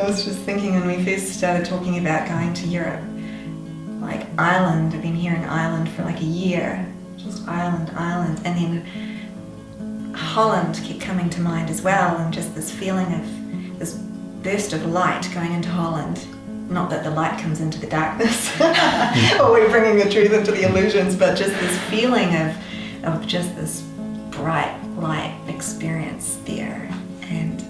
I was just thinking when we first started talking about going to Europe, like Ireland, I've been hearing Ireland for like a year, just Ireland, Ireland, and then Holland kept coming to mind as well, and just this feeling of this burst of light going into Holland. Not that the light comes into the darkness, or we're bringing the truth into the illusions, but just this feeling of, of just this bright light experience there. And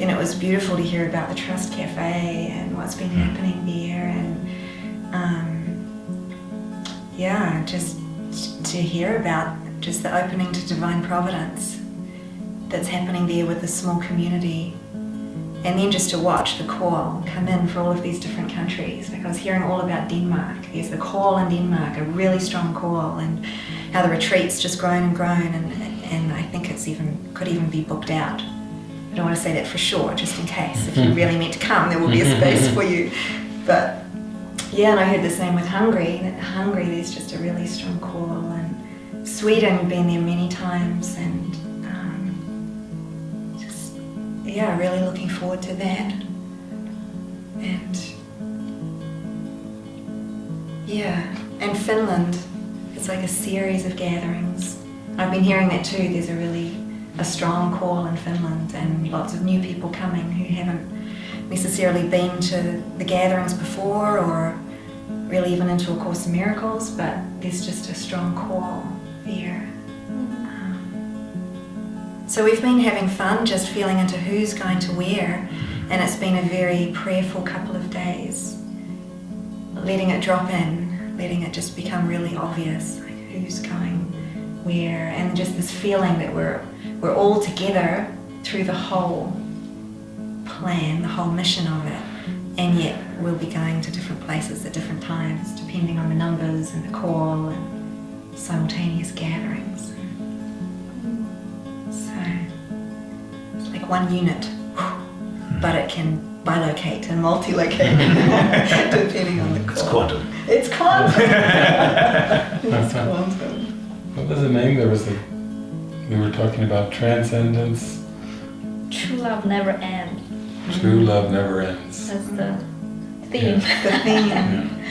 then it was beautiful to hear about the Trust Cafe and what's been happening there, and um, yeah, just to hear about just the opening to divine providence that's happening there with the small community. And then just to watch the call come in for all of these different countries. Like I was hearing all about Denmark. There's the call in Denmark, a really strong call, and how the retreat's just grown and grown, and, and I think it's even could even be booked out. I don't want to say that for sure, just in case. If you really meant to come, there will be a space for you. But yeah, and I heard the same with Hungary. That Hungary, there's just a really strong call, and Sweden, been there many times, and um, just yeah, really looking forward to that. And yeah, and Finland, it's like a series of gatherings. I've been hearing that too. There's a really a strong call in Finland, and lots of new people coming who haven't necessarily been to the gatherings before or really even into A Course in Miracles, but there's just a strong call there. Um, so we've been having fun just feeling into who's going to where, and it's been a very prayerful couple of days. Letting it drop in, letting it just become really obvious, like who's going where, and just this feeling that we're, we're all together through the whole plan, the whole mission of it, and yet we'll be going to different places at different times, depending on the numbers and the call and simultaneous gatherings. So it's like one unit, but it can bilocate and multilocate depending on the call. It's quantum. It's quantum. it's quantum. What was the name? There was a. We were talking about transcendence. True love never ends. True love never ends. That's the theme. The theme.